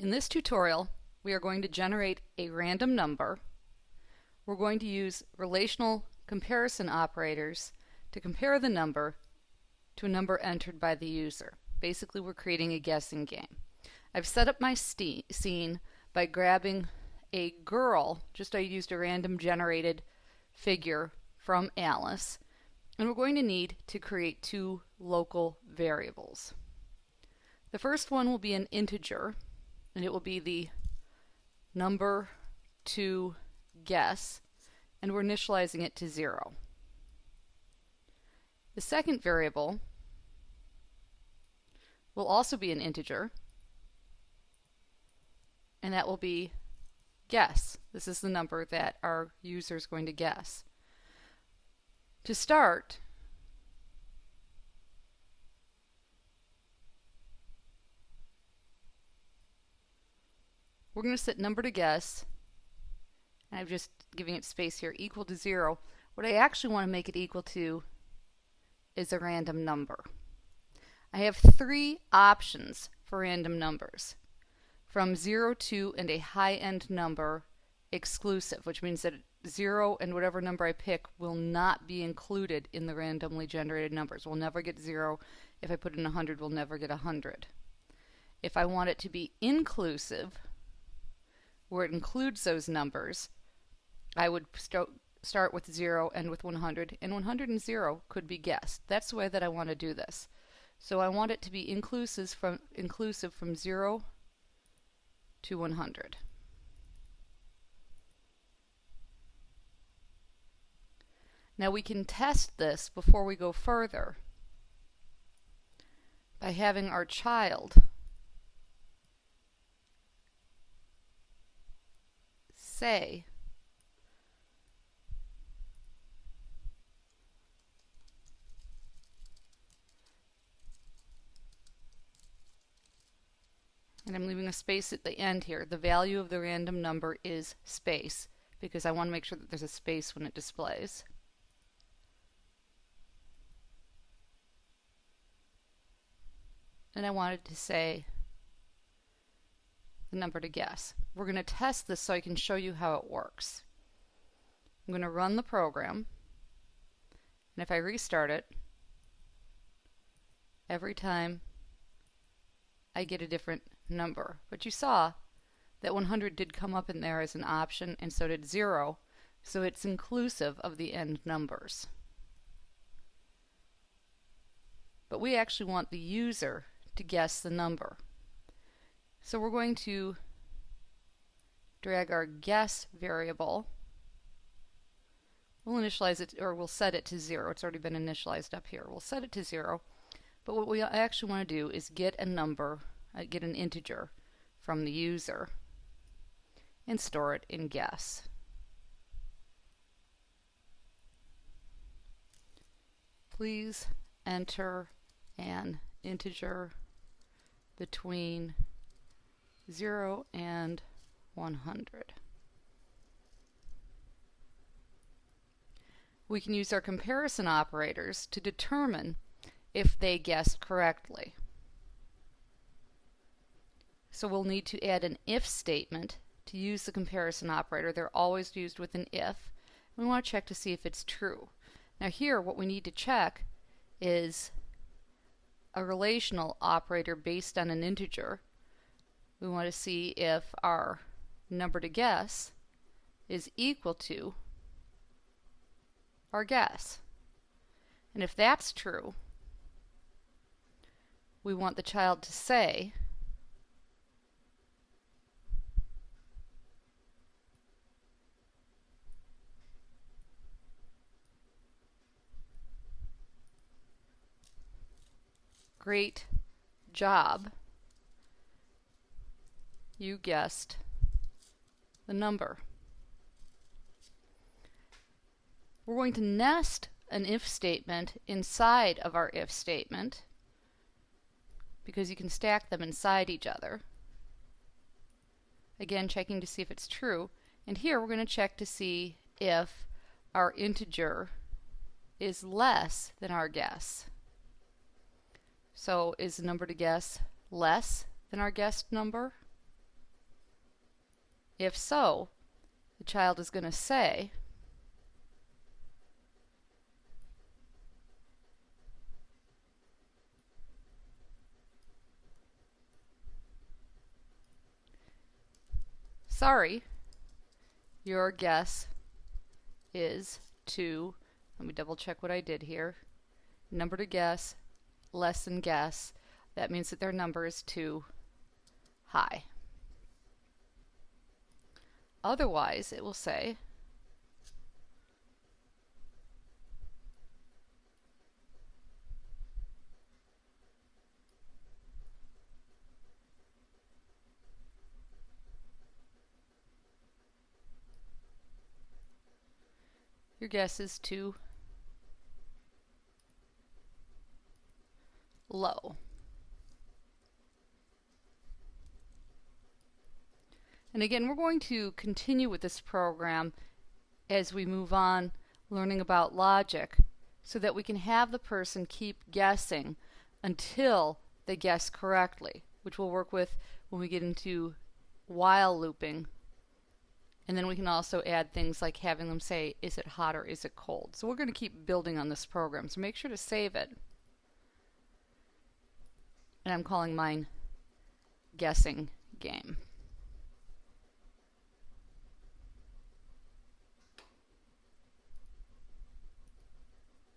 In this tutorial, we are going to generate a random number. We're going to use relational comparison operators to compare the number to a number entered by the user. Basically, we're creating a guessing game. I've set up my scene by grabbing a girl, just I used a random generated figure from Alice, and we're going to need to create two local variables. The first one will be an integer, and it will be the number to guess, and we're initializing it to 0. The second variable will also be an integer, and that will be guess. This is the number that our user is going to guess. To start, we're going to set number to guess, I'm just giving it space here, equal to 0. What I actually want to make it equal to is a random number. I have three options for random numbers. From 0 to and a high-end number exclusive, which means that 0 and whatever number I pick will not be included in the randomly generated numbers. We'll never get 0. If I put in 100, we'll never get 100. If I want it to be inclusive, where it includes those numbers, I would st start with 0 and with 100, and 100 and 0 could be guessed. That's the way that I want to do this. So I want it to be inclusive from, inclusive from 0 to 100. Now we can test this before we go further by having our child say and I'm leaving a space at the end here. The value of the random number is space because I want to make sure that there's a space when it displays. And I wanted to say the number to guess. We're going to test this so I can show you how it works. I'm going to run the program and if I restart it every time I get a different number. But you saw that 100 did come up in there as an option and so did 0 so it's inclusive of the end numbers. But we actually want the user to guess the number. So we're going to drag our guess variable. We'll initialize it, or we'll set it to 0. It's already been initialized up here. We'll set it to 0. But what we actually want to do is get a number, uh, get an integer from the user and store it in guess. Please enter an integer between 0 and 100. We can use our comparison operators to determine if they guessed correctly. So we'll need to add an if statement to use the comparison operator. They're always used with an if. We want to check to see if it's true. Now here what we need to check is a relational operator based on an integer. We want to see if our number to guess is equal to our guess. And if that's true, we want the child to say Great job. You guessed the number. We're going to nest an if statement inside of our if statement because you can stack them inside each other. Again, checking to see if it's true. And here we're going to check to see if our integer is less than our guess. So is the number to guess less than our guessed number? If so, the child is going to say, Sorry, your guess is too, let me double check what I did here. Number to guess, less than guess. That means that their number is too high. Otherwise, it will say Your guess is too low. And again, we're going to continue with this program as we move on learning about logic so that we can have the person keep guessing until they guess correctly, which we'll work with when we get into while looping and then we can also add things like having them say, is it hot or is it cold? So we're going to keep building on this program. So make sure to save it. And I'm calling mine guessing game.